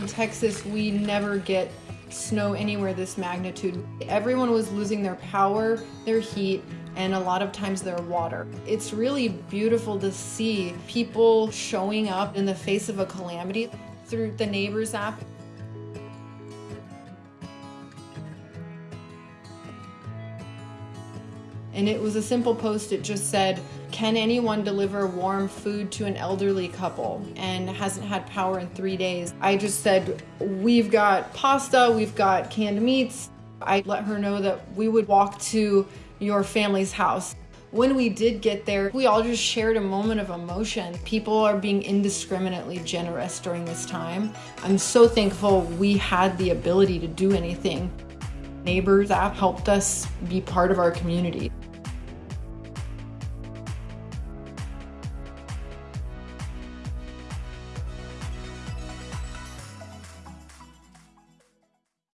In Texas, we never get snow anywhere this magnitude. Everyone was losing their power, their heat, and a lot of times their water. It's really beautiful to see people showing up in the face of a calamity through the Neighbors app. And it was a simple post. It just said, can anyone deliver warm food to an elderly couple and hasn't had power in three days? I just said, we've got pasta, we've got canned meats. I let her know that we would walk to your family's house. When we did get there, we all just shared a moment of emotion. People are being indiscriminately generous during this time. I'm so thankful we had the ability to do anything. Neighbors app helped us be part of our community.